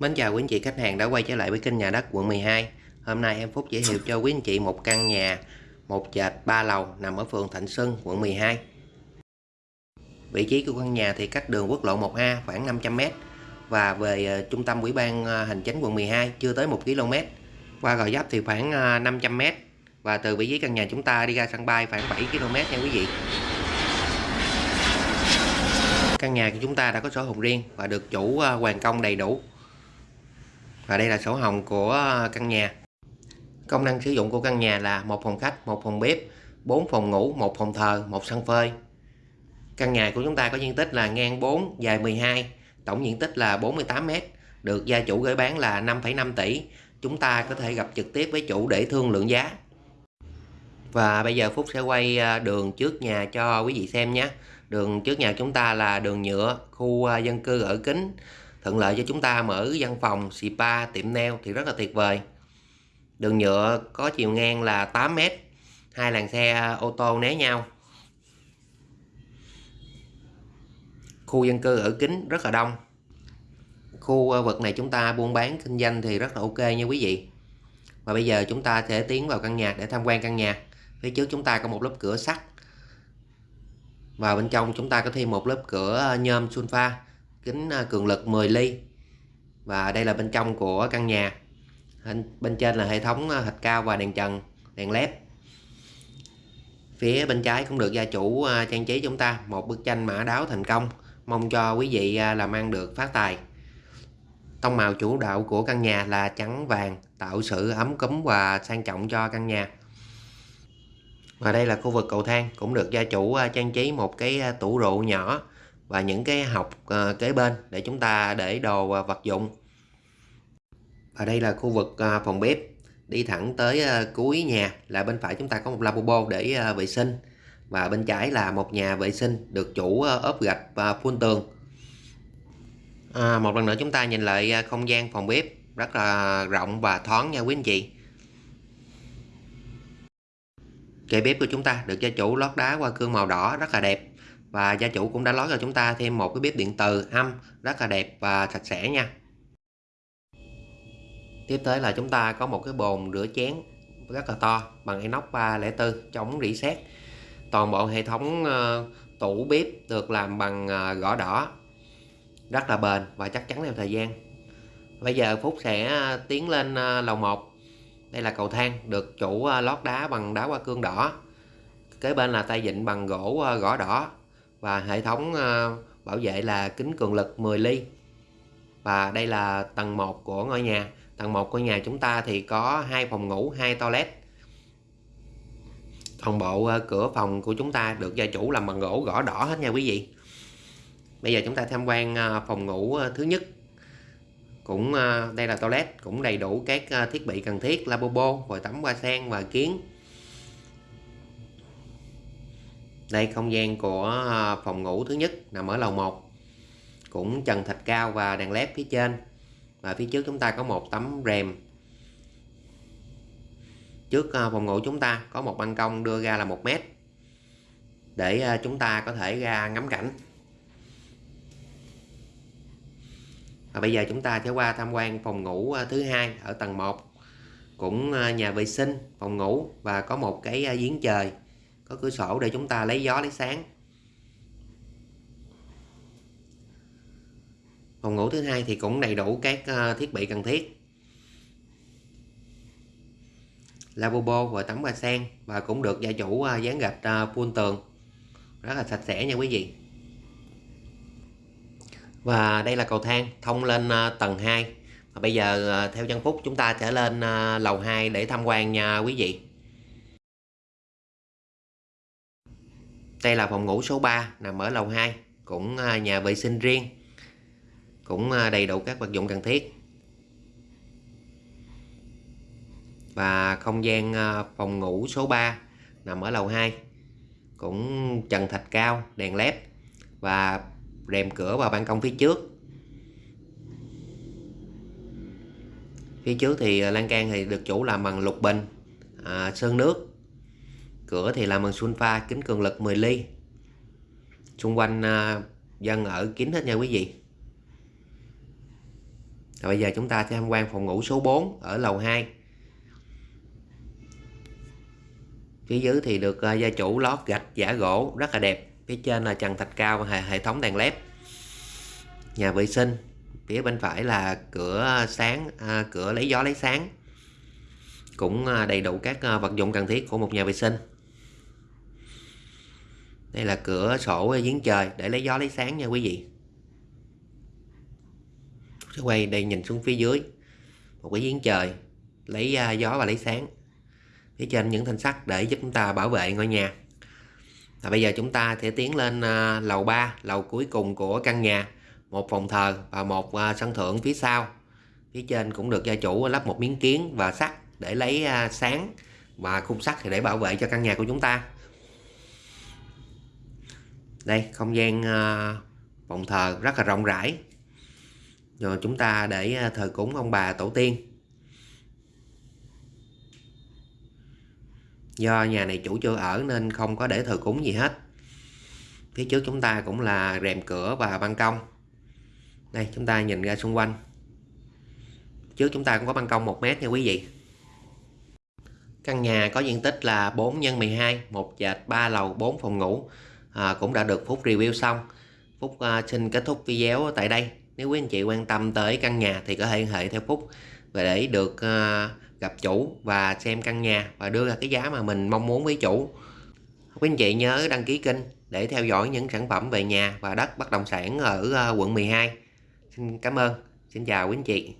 Mến chào quý anh chị khách hàng đã quay trở lại với kênh nhà đất quận 12 Hôm nay em Phúc giới thiệu cho quý anh chị một căn nhà một trệt 3 lầu nằm ở phường Thạnh Xuân, quận 12 Vị trí của căn nhà thì cách đường quốc lộ 1A khoảng 500m và về ờ, trung tâm ủy ban ờ, hành chính quận 12 chưa tới 1 km qua Gò dấp thì khoảng ờ, 500m và từ vị trí căn nhà chúng ta đi ra sân bay khoảng 7 km nha quý vị. Căn nhà của chúng ta đã có sổ hồng riêng và được chủ hoàn công đầy đủ và đây là sổ hồng của ờ, căn nhà. Công năng sử dụng của căn nhà là một phòng khách một phòng bếp 4 phòng ngủ một phòng thờ một sân phơi. Căn nhà của chúng ta có diện tích là ngang 4 dài 12 tổng diện tích là 48 m được gia chủ gửi bán là 5,5 tỷ. Chúng ta có thể gặp trực tiếp với chủ để thương lượng giá. Và bây giờ Phúc sẽ quay ờ, đường trước nhà cho quý vị xem nhé. Đường trước nhà chúng ta là đường nhựa khu ờ, dân cư ở kính thuận lợi cho chúng ta mở văn phòng, spa, tiệm nail thì rất là tuyệt vời. Đường nhựa có chiều ngang là 8 m, hai làn xe ô tô né nhau. Khu dân cư ở kính rất là đông. Khu vực này chúng ta buôn bán kinh doanh thì rất là ok nha quý vị. Và bây giờ chúng ta sẽ tiến vào căn nhà để tham quan căn nhà. Phía trước chúng ta có một lớp cửa sắt. Và bên trong chúng ta có thêm một lớp cửa nhôm sunfa kính à, cường lực 10 ly. Và đây là bên trong của căn nhà. Bên trên là hệ thống à, thạch cao và đèn trần, đèn led. Phía bên trái cũng được gia chủ à, trang trí chúng ta. Một bức tranh mã đáo thành công, mong cho quý vị làm ăn được phát tài. Tông màu chủ đạo của căn nhà là trắng vàng, tạo sự ấm cúm và sang trọng cho căn nhà. Và đây là khu vực cầu thang, cũng được gia chủ trang trí một cái tủ rượu nhỏ và những cái học uh, kế bên để chúng ta để đồ uh, vật dụng. Và đây là khu vực uh, phòng bếp. Đi thẳng tới uh, cuối nhà là bên phải chúng ta có một lavabo để uh, vệ sinh. Và bên trái là một nhà vệ sinh được chủ uh, ốp gạch và phun tường. À, một lần nữa chúng ta nhìn lại uh, không gian phòng bếp rất là rộng và thoáng nha quý anh chị. Kệ bếp của chúng ta được gia chủ lót đá qua cương màu đỏ rất là đẹp và gia chủ cũng đã lót cho chúng ta thêm một cái bếp điện từ âm, rất là đẹp và sạch sẽ nha. Tiếp tới là chúng ta có một cái bồn rửa chén rất là to bằng inox 304 chống rỉ sét. Toàn bộ hệ thống ờ, tủ bếp được làm bằng ờ, gõ đỏ, rất là bền và chắc chắn theo thời gian. Bây giờ Phúc sẽ ờ, tiến lên lầu 1 đây là cầu thang được chủ lót đá bằng đá hoa cương đỏ. Kế bên là tay vịn bằng gỗ gõ đỏ và hệ thống ờ, bảo vệ là kính cường lực 10 ly. Và đây là tầng 1 của ngôi nhà. Tầng 1 của nhà chúng ta thì có hai phòng ngủ, hai toilet. Toàn bộ ờ, cửa phòng của chúng ta được gia chủ làm bằng gỗ, gõ đỏ hết nha quý vị. Bây giờ chúng ta tham quan ờ, phòng ngủ thứ nhất. Cũng đây là toilet, cũng đầy đủ các thiết bị cần thiết, lavabo, vòi tắm, hoa sen và kiến. Đây, không gian của à, phòng ngủ thứ nhất nằm ở lầu 1 cũng trần thạch cao và đèn led phía trên. Và phía trước chúng ta có một tấm rèm. Trước à, phòng ngủ chúng ta có một ban công đưa ra là một mét để à, chúng ta có thể ra ngắm cảnh. Và bây giờ chúng ta sẽ qua tham quan phòng ngủ thứ hai ở tầng 1 cũng nhà vệ sinh, phòng ngủ và có một cái giếng trời có cửa sổ để chúng ta lấy gió, lấy sáng. Phòng ngủ thứ hai thì cũng đầy đủ các ờ, thiết bị cần thiết. Lavabo và tắm hoa sen và cũng được gia chủ ờ, dán gạch ờ, phun tường. Rất là sạch sẽ nha quý vị. Và đây là cầu thang thông lên tầng 2 và bây giờ theo chân phúc chúng ta sẽ lên lầu 2 để tham quan nha quý vị. Đây là phòng ngủ số 3 nằm ở lầu 2 cũng à, nhà vệ sinh riêng cũng à, đầy đủ các vật dụng cần thiết. Và không gian à, phòng ngủ số 3 nằm ở lầu 2 cũng trần thạch cao đèn led và rèm cửa và ban công phía trước. Phía trước thì lan can thì được chủ làm bằng lục bình à, sơn nước cửa thì làm bằng sunfa kính cường lực 10 ly. Xung quanh uh, dân ở kín hết nha quý vị. Và bây giờ chúng ta sẽ tham quan phòng ngủ số 4 ở lầu 2 phía dưới thì được uh, gia chủ lót gạch giả gỗ rất là đẹp. Phía trên là trần thạch cao và hệ, hệ thống đèn led. Nhà vệ sinh phía bên phải là cửa sáng à, cửa lấy gió lấy sáng. Cũng à, đầy đủ các vật dụng cần thiết của một nhà vệ sinh đây là cửa sổ giếng trời. Để lấy gió lấy sáng nha quý vị. Sẽ quay đây nhìn xuống phía dưới. Một cái giếng trời. Lấy à, gió và lấy sáng. Phía trên những thanh sắt để giúp chúng ta bảo vệ ngôi nhà. Và bây giờ chúng ta sẽ tiến lên à, lầu 3 lầu cuối cùng của căn nhà. Một phòng thờ và một à, sân thượng phía sau. Phía trên cũng được gia chủ lắp một miếng kiến và sắt để lấy à, sáng và khung sắt thì để bảo vệ cho căn nhà của chúng ta đây, không gian ờ, phòng thờ rất là rộng rãi. Rồi chúng ta để ờ, thờ cúng ông bà tổ tiên. Do nhà này chủ chưa ở nên không có để thờ cúng gì hết. Phía trước chúng ta cũng là rèm cửa và ban công. Đây, chúng ta nhìn ra xung quanh. Trước chúng ta cũng có ban công 1 mét nha quý vị. Căn nhà có diện tích là 4 x 12 một dệt 3 lầu 4 phòng ngủ à, cũng đã được Phúc review xong Phúc à, xin kết thúc video tại đây nếu quý anh chị quan tâm tới căn nhà thì có thể liên hệ theo Phúc và để được à, gặp chủ và xem căn nhà và đưa ra cái giá mà mình mong muốn với chủ quý anh chị nhớ đăng ký kênh để theo dõi những sản phẩm về nhà và đất bất động sản ở à, quận 12 Xin cảm ơn. Xin chào quý anh chị.